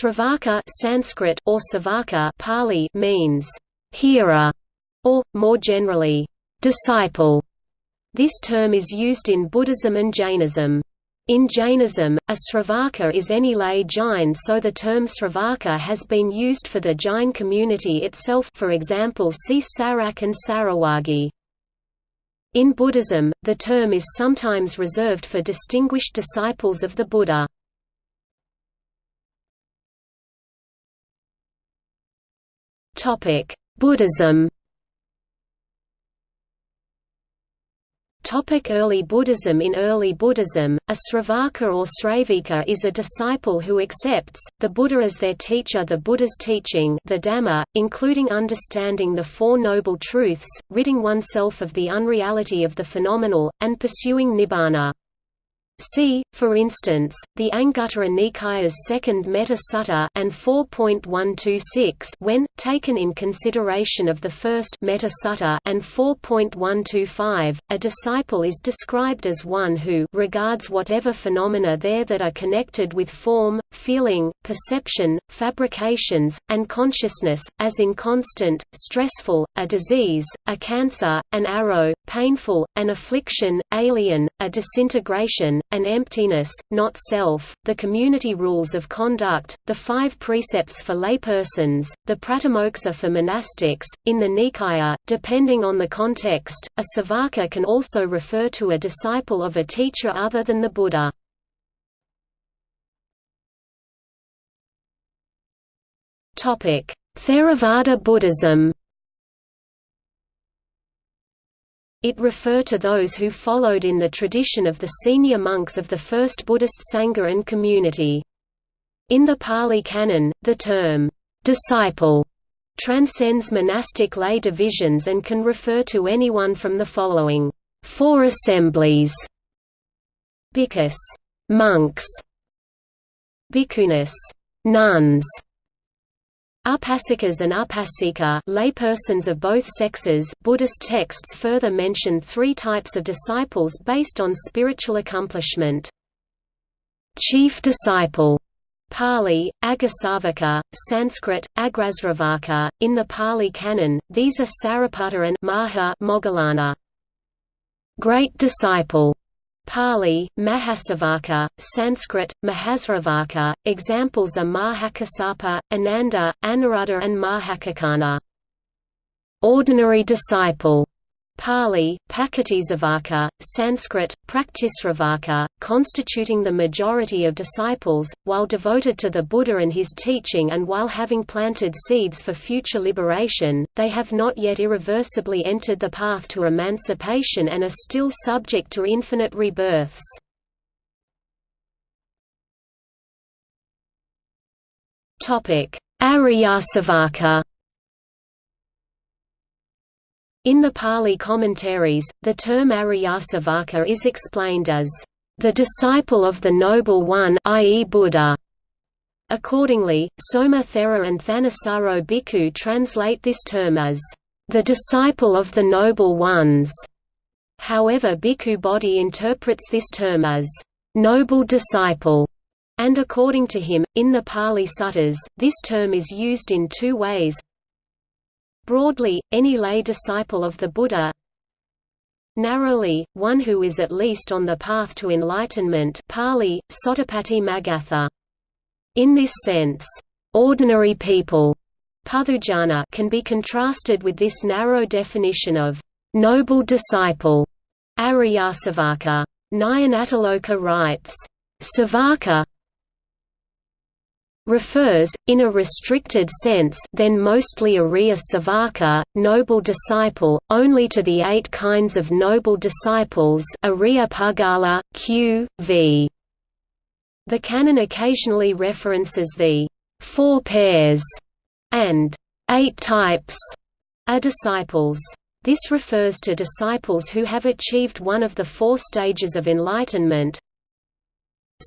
Sravaka Sanskrit or Savaka Pali means hearer or more generally disciple. This term is used in Buddhism and Jainism. In Jainism, a Sravaka is any lay Jain so the term Sravaka has been used for the Jain community itself for example see Sarak and Sarawagi. In Buddhism, the term is sometimes reserved for distinguished disciples of the Buddha. Buddhism Topic early Buddhism In early Buddhism, a Sravaka or Sravika is a disciple who accepts, the Buddha as their teacher The Buddha's teaching the Dhamma, including understanding the Four Noble Truths, ridding oneself of the unreality of the phenomenal, and pursuing Nibbana. See, for instance, the Anguttara Nikaya's second Metta Sutta and 4.126 when, taken in consideration of the first Metta Sutta and 4.125, a disciple is described as one who regards whatever phenomena there that are connected with form, feeling, perception, fabrications, and consciousness, as inconstant, stressful, a disease, a cancer, an arrow, painful, an affliction, alien, a disintegration, an emptiness, not self, the community rules of conduct, the five precepts for laypersons, the pratimoksa for monastics. In the Nikaya, depending on the context, a savaka can also refer to a disciple of a teacher other than the Buddha. Theravada Buddhism It refer to those who followed in the tradition of the senior monks of the first Buddhist Sangha and community. In the Pali Canon, the term, disciple transcends monastic lay divisions and can refer to anyone from the following four assemblies Bhikkhus monks, bhikkhunis nuns, Upasikas and upasika laypersons of both sexes Buddhist texts further mention three types of disciples based on spiritual accomplishment. Chief disciple Pali, Aggasavaka, Sanskrit, Agrasravaka. In the Pali Canon, these are Sariputta and Maha Moggallana. Great disciple Pali, Mahasavaka, Sanskrit, Mahasravaka. Examples are Mahakasapa, Ananda, Anuruddha, and Mahakaccana. Ordinary disciple Pali, Pakkhattisavaka, Sanskrit, Praktisravaka, constituting the majority of disciples, while devoted to the Buddha and his teaching and while having planted seeds for future liberation, they have not yet irreversibly entered the path to emancipation and are still subject to infinite rebirths. Aryasavaka in the Pali commentaries, the term Aryasavaka is explained as, "...the disciple of the Noble One i.e. Buddha." Accordingly, Soma Thera and Thanissaro Bhikkhu translate this term as, "...the disciple of the Noble Ones." However Bhikkhu Bodhi interprets this term as, "...noble disciple." And according to him, in the Pali Suttas, this term is used in two ways Broadly, any lay disciple of the Buddha Narrowly, one who is at least on the path to enlightenment Pali, Sottapatti Magatha. In this sense, ordinary people Puthujjana can be contrasted with this narrow definition of noble disciple Aryasavaka. Nyanatiloka writes, Savaka refers, in a restricted sense then mostly Arya Savaka, noble disciple, only to the eight kinds of noble disciples Arya q. v. The canon occasionally references the four pairs and eight types of disciples. This refers to disciples who have achieved one of the four stages of enlightenment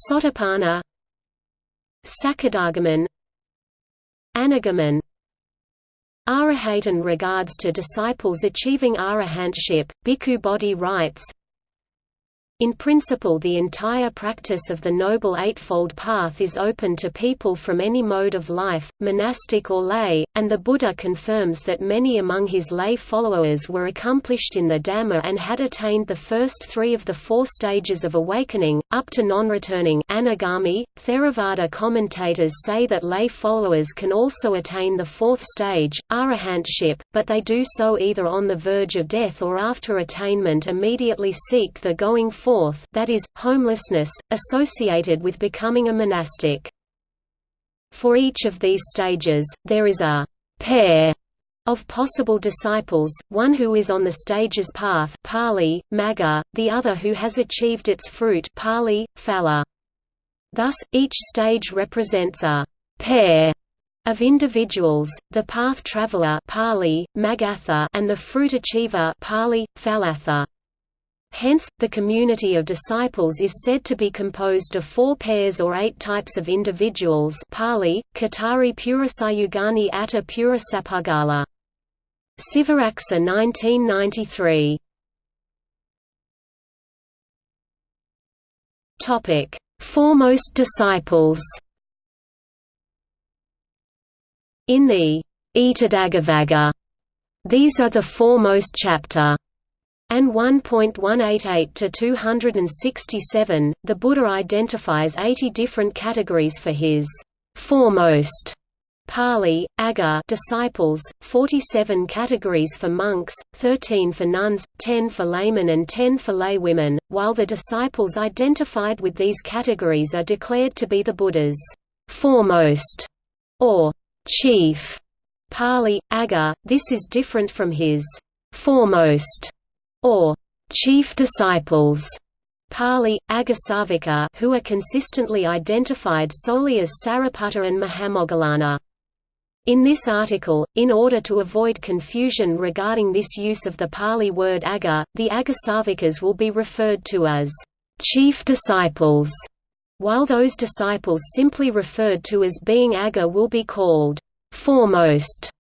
Sotapanna Sakadagaman Anagaman Arahatan regards to disciples achieving arahantship, Bhikkhu Bodhi writes, In principle the entire practice of the Noble Eightfold Path is open to people from any mode of life, monastic or lay, and the Buddha confirms that many among his lay followers were accomplished in the Dhamma and had attained the first three of the four stages of awakening, up to non-returning anagami. Theravada commentators say that lay followers can also attain the fourth stage, arahantship, but they do so either on the verge of death or after attainment immediately seek the going forth that is, homelessness, associated with becoming a monastic. For each of these stages, there is a pair of possible disciples, one who is on the stage's path Pali, Magga, the other who has achieved its fruit Pali, Phala. Thus, each stage represents a pair of individuals, the path traveler Pali, Magatha, and the fruit achiever Pali, Phalatha. Hence, the community of disciples is said to be composed of four pairs or eight types of individuals Pali, Katari Purasayugani Atta Purasapagala. Sivaraksa 1993 Topic: Foremost disciples. In the Etadaggavagga, these are the foremost chapter. And 1.188 to 267, the Buddha identifies 80 different categories for his foremost Pali, Agga disciples, 47 categories for monks, 13 for nuns, 10 for laymen and 10 for laywomen, while the disciples identified with these categories are declared to be the Buddha's foremost or chief Pali, Agga. This is different from his foremost or chief disciples Pali, Aggasavika who are consistently identified solely as Sariputta and Mahamoggallana. In this article, in order to avoid confusion regarding this use of the Pali word Agga, the Aggasavikas will be referred to as chief disciples, while those disciples simply referred to as being Agga will be called foremost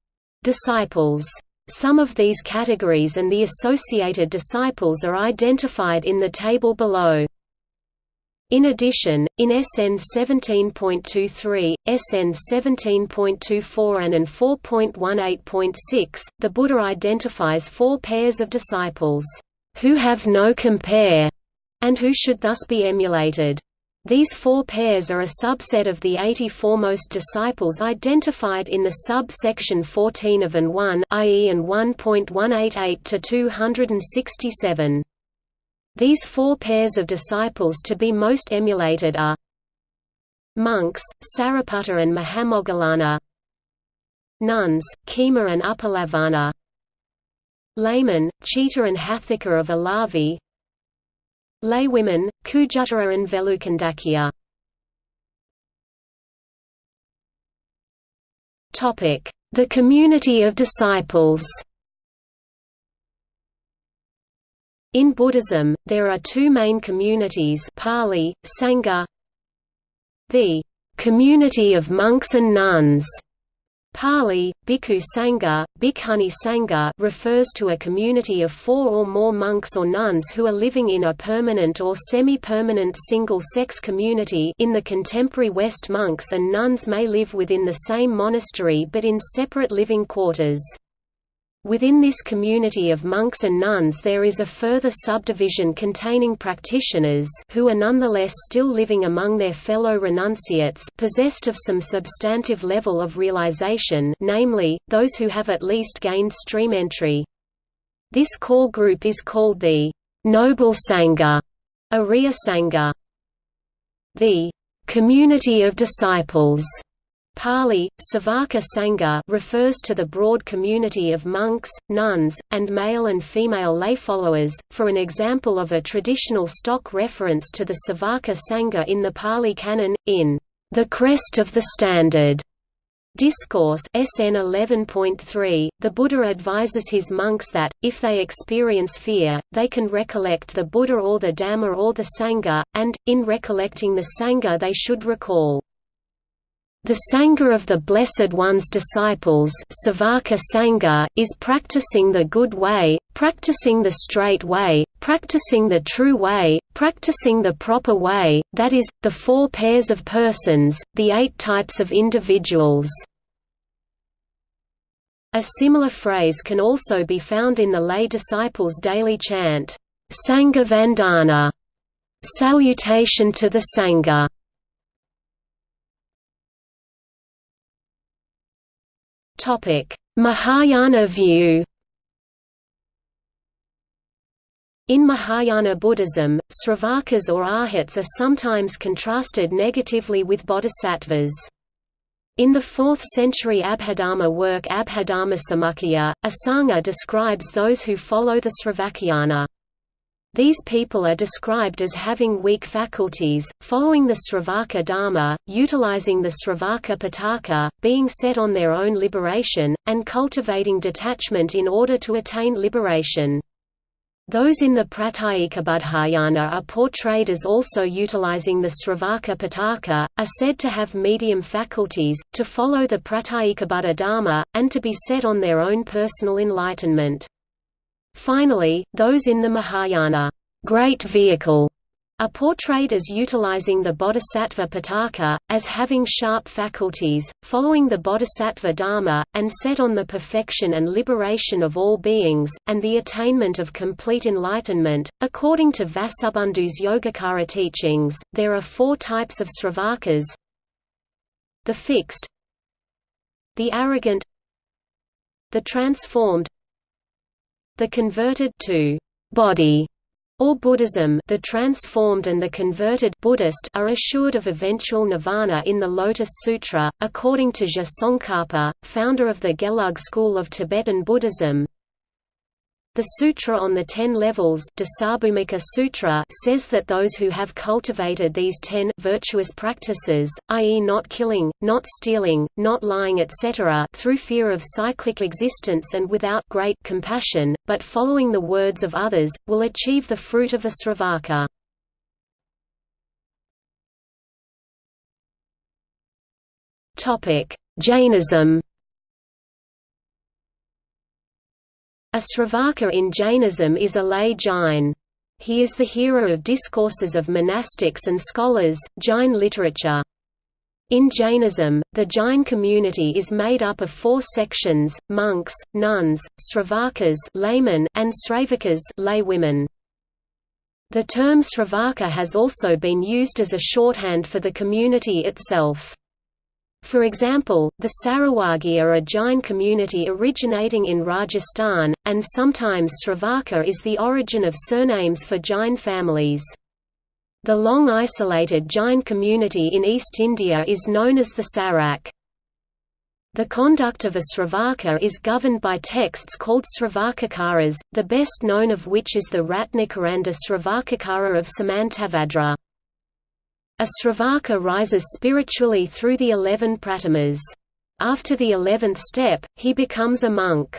disciples. Some of these categories and the associated disciples are identified in the table below. In addition, in SN 17.23, SN 17.24 and IN 4.18.6, the Buddha identifies four pairs of disciples, who have no compare, and who should thus be emulated. These four pairs are a subset of the 80 foremost disciples identified in the sub-section 14 of AN 1 i.e. AN 1.188 to 267. These four pairs of disciples to be most emulated are monks, Sariputta and Mahamoggallana nuns, Khema and Uppalavanna laymen, Chitta and Hathika of Alavi Laywomen, Khujjuttara and Velukandakya. The community of disciples. In Buddhism, there are two main communities Pali, Sangha The community of monks and nuns Pali, Bhikkhu Sangha, Bhikkhuni Sangha refers to a community of four or more monks or nuns who are living in a permanent or semi-permanent single-sex community in the contemporary West monks and nuns may live within the same monastery but in separate living quarters. Within this community of monks and nuns there is a further subdivision containing practitioners who are nonetheless still living among their fellow renunciates possessed of some substantive level of realization namely, those who have at least gained stream entry. This core group is called the Noble Sangha, Arya Sangha. The community of disciples Pali, Savaka Sangha refers to the broad community of monks, nuns, and male and female lay followers. For an example of a traditional stock reference to the Savaka Sangha in the Pali Canon, in The Crest of the Standard Discourse SN 11.3, the Buddha advises his monks that, if they experience fear, they can recollect the Buddha or the Dhamma or the Sangha, and, in recollecting the Sangha they should recall the Sangha of the Blessed One's disciples Sangha is practicing the good way, practicing the straight way, practicing the true way, practicing the proper way, that is, the four pairs of persons, the eight types of individuals. A similar phrase can also be found in the lay disciples' daily chant, Sangha Vandana, salutation to the Sangha. Mahayana view In Mahayana Buddhism, Sravakas or arhats are sometimes contrasted negatively with bodhisattvas. In the 4th century Abhidharma work Abhidharma Samuccaya, Asanga describes those who follow the Sravakayana. These people are described as having weak faculties, following the Sravaka Dharma, utilizing the Sravaka Pitaka, being set on their own liberation, and cultivating detachment in order to attain liberation. Those in the Pratyekabuddhayana are portrayed as also utilizing the Sravaka Pitaka, are said to have medium faculties, to follow the Pratyekabuddha Dharma, and to be set on their own personal enlightenment. Finally, those in the Mahayana great vehicle are portrayed as utilizing the bodhisattva pitaka, as having sharp faculties, following the bodhisattva dharma, and set on the perfection and liberation of all beings, and the attainment of complete enlightenment. According to Vasubandhu's Yogacara teachings, there are four types of sravakas the fixed, the arrogant, the transformed, the converted to body or Buddhism the transformed and the converted Buddhist are assured of eventual nirvana in the Lotus Sutra, according to Je Tsongkhapa, founder of the Gelug school of Tibetan Buddhism. The Sutra on the Ten Levels Sutra says that those who have cultivated these ten virtuous practices, i.e. not killing, not stealing, not lying etc. through fear of cyclic existence and without great compassion, but following the words of others, will achieve the fruit of a sravaka. Jainism A Sravaka in Jainism is a lay Jain. He is the hero of discourses of monastics and scholars, Jain literature. In Jainism, the Jain community is made up of four sections, monks, nuns, sravakas laymen, and sravakas laywomen. The term sravaka has also been used as a shorthand for the community itself. For example, the Sarawagi are a Jain community originating in Rajasthan, and sometimes Sravaka is the origin of surnames for Jain families. The long isolated Jain community in East India is known as the Sarak. The conduct of a Sravaka is governed by texts called Sravakacaras, the best known of which is the Ratnakaranda Sravakacara of Samantabhadra. A Sravaka rises spiritually through the eleven pratimas. After the eleventh step, he becomes a monk.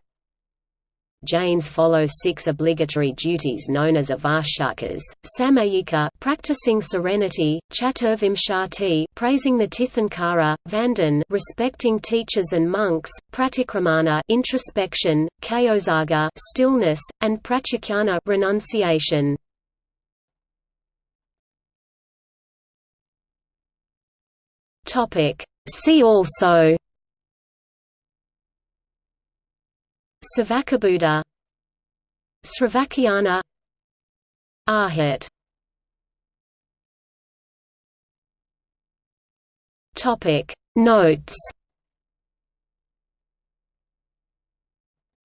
Jains follow six obligatory duties known as avarshkas, samayika practicing serenity, chaturvimshati praising the Tirthankara, vandan respecting teachers and monks, pratikramana introspection, kayosaga stillness, and pratyakana renunciation. Topic. See also Savakabuddha Sravakayana Arhat Topic Notes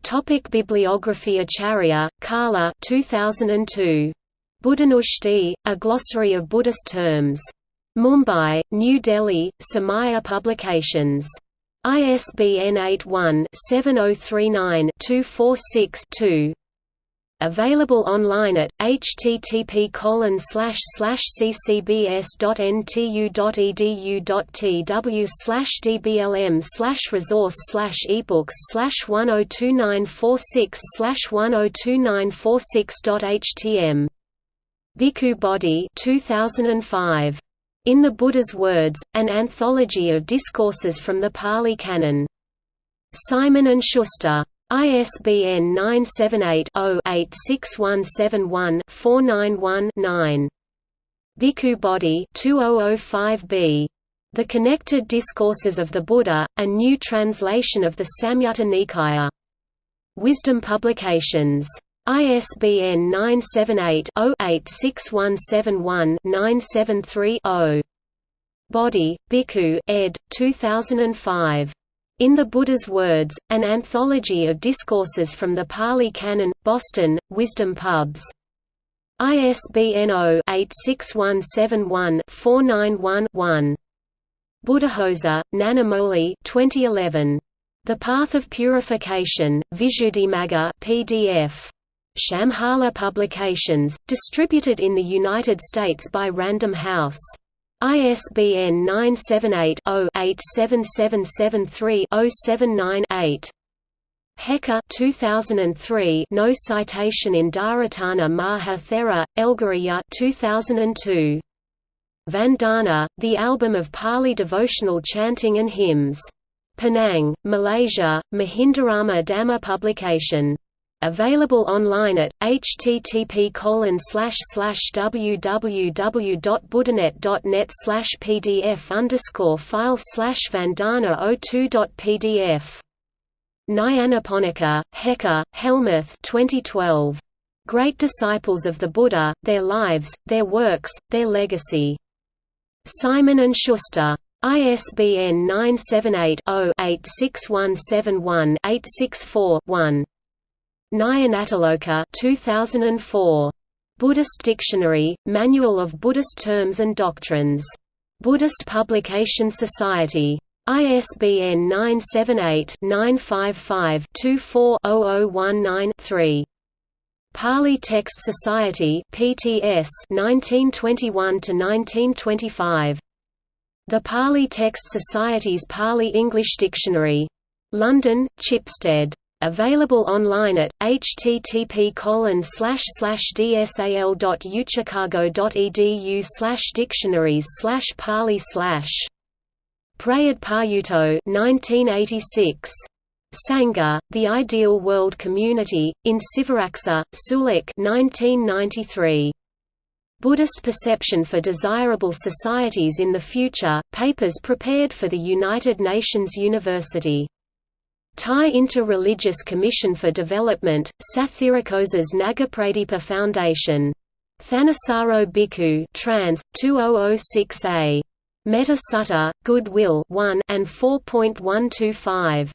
Topic Bibliography Acharya, Kala 2002. Buddhanushti, A Glossary of Buddhist Terms. Mumbai, New Delhi, Samaya Publications. ISBN 81-7039-246-2. Available online at http ccbs.ntu.edu.tw dblm resource slash ebooks slash 102946 102946.htm. Bhikkhu Bodhi 2005. In the Buddha's Words, an anthology of discourses from the Pali Canon. Simon & Schuster. ISBN 978-0-86171-491-9. Bhikkhu Bodhi 2005b. The Connected Discourses of the Buddha, a new translation of the Samyutta Nikaya. Wisdom Publications. ISBN 978-0-86171-973-0. Bodhi, Bhikkhu, ed. 2005. In the Buddha's Words, an anthology of discourses from the Pali Canon, Boston, Wisdom Pubs. ISBN 0-86171-491-1. Buddhaghosa, Nanamoli 2011. The Path of Purification, Visuddhimagga PDF. Shambhala Publications, distributed in the United States by Random House. ISBN 978-0-87773-079-8. Hecker 2003 No citation in Dharatana Maha Thera, Elgariya 2002. Vandana, the album of Pali devotional chanting and hymns. Penang, Malaysia, Mahindarama Dhamma publication Available online at http www.buddhanet.net pdf file slash vandana 02.pdf. Nyanaponika, Hecker, Helmuth 2012. Great Disciples of the Buddha, Their Lives, Their Works, Their Legacy. Simon & Schuster. ISBN 978 0 86171 864 1. Nyanatiloka 2004. Buddhist Dictionary, Manual of Buddhist Terms and Doctrines. Buddhist Publication Society. ISBN 978-955-24-0019-3. Pali Text Society PTS 1921–1925. The Pali Text Society's Pali-English Dictionary. London, Chipstead. Available online at http dsal.uchicago.edu dictionaries pali Prayudh Payutto 1986. Sangha, The Ideal World Community, in Sivaraksa, Sulak 1993. Buddhist Perception for Desirable Societies in the Future, papers prepared for the United Nations University. Thai Inter-Religious Commission for Development, Sathirakosa's Nagapradipa Foundation. Thanissaro Bhikkhu trans. 2006a. Metta Sutta, Goodwill 1 and 4.125.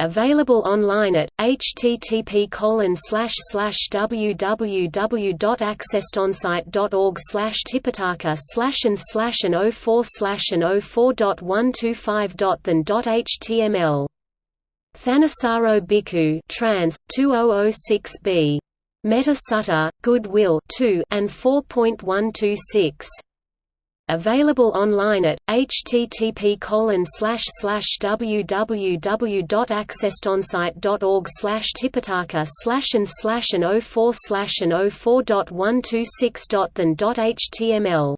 Available online at http www.accesstoinsight.org slash tipitaka slash and slash and 04 slash and 04.125.than.html Thanissaro Bhikkhu trans 2006b Metta Sutta Goodwill 2 and 4.126 Available online at http www.accesstoinsight.org slash tipitaka slash and slash and 04 slash and 04.126.than.html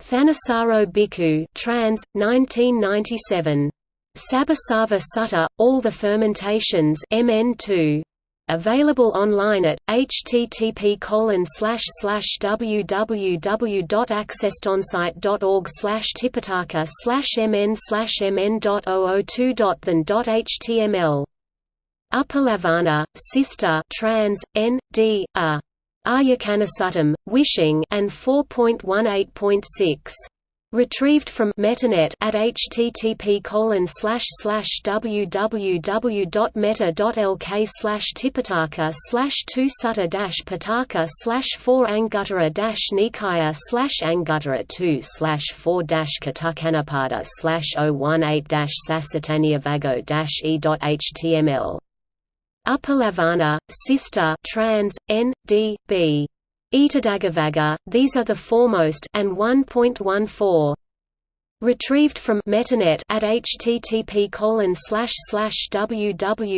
Thanissaro Bhikkhu trans 1997 Sabbasava Sutta, All the Fermentations MN2. Available online at http www.accesstoinsight.org tipitaka mn mn.002.than.html Uppalavanna, Sister trans, N, D, A. Aryakanasuttam, Wishing and 4.18.6 Retrieved from MettaNet at http www.metta.lk slash tipitaka slash two sutta dash pitaka slash four anguttara dash nikaya slash anguttara two slash four dash katakanapada slash 018 dash sasatanyavago dash e.html Uppalavanna, Sister trans, N, D, B Etadaggavagga, these are the foremost and 1.14. Retrieved from MettaNet at http www.metta.lk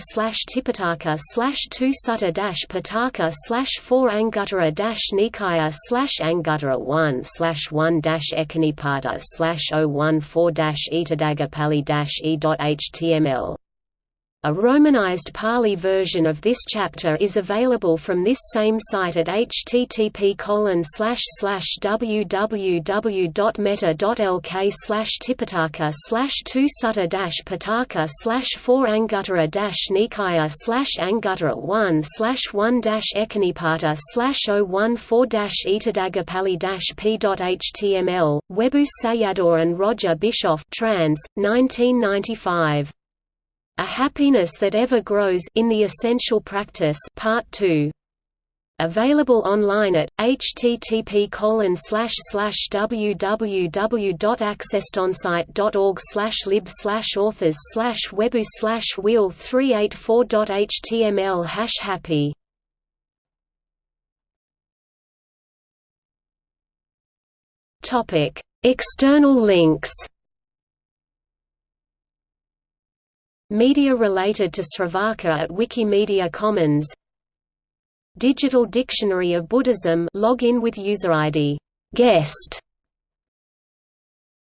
slash tipitaka slash two sutta dash pitaka slash four anguttara dash nikaya slash anguttara one slash one dash ekanipada slash 014 dash etadagapali dash e.html A Romanized Pali version of this chapter is available from this same site at http www.metta.lk tipitaka 2 sutta pataka 4 anguttara nikaya anguttara 1 1 ekanipata 014 itadagapali p.html, Webu Sayadaw and Roger Bischoff trans, 1995. A Happiness That Ever Grows in the Essential Practice Part 2. Available online at http www.accesstoinsight.org lib authors webu wheel 384.html hash happy. External links Media related to Sravaka at Wikimedia Commons. Digital Dictionary of Buddhism log in with user ID guest